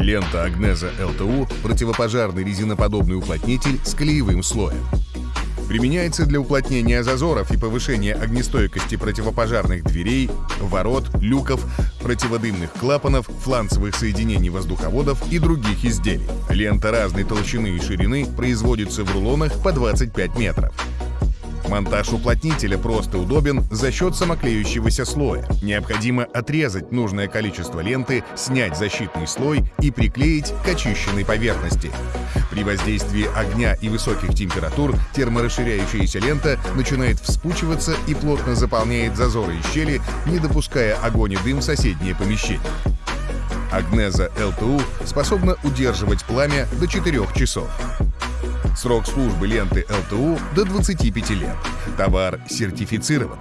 Лента Агнеза ЛТУ – противопожарный резиноподобный уплотнитель с клеевым слоем. Применяется для уплотнения зазоров и повышения огнестойкости противопожарных дверей, ворот, люков, противодымных клапанов, фланцевых соединений воздуховодов и других изделий. Лента разной толщины и ширины производится в рулонах по 25 метров. Монтаж уплотнителя просто удобен за счет самоклеющегося слоя. Необходимо отрезать нужное количество ленты, снять защитный слой и приклеить к очищенной поверхности. При воздействии огня и высоких температур терморасширяющаяся лента начинает вспучиваться и плотно заполняет зазоры и щели, не допуская огонь и дым в соседние помещения. Агнеза ЛТУ способна удерживать пламя до 4 часов. Срок службы ленты ЛТУ до 25 лет. Товар сертифицирован.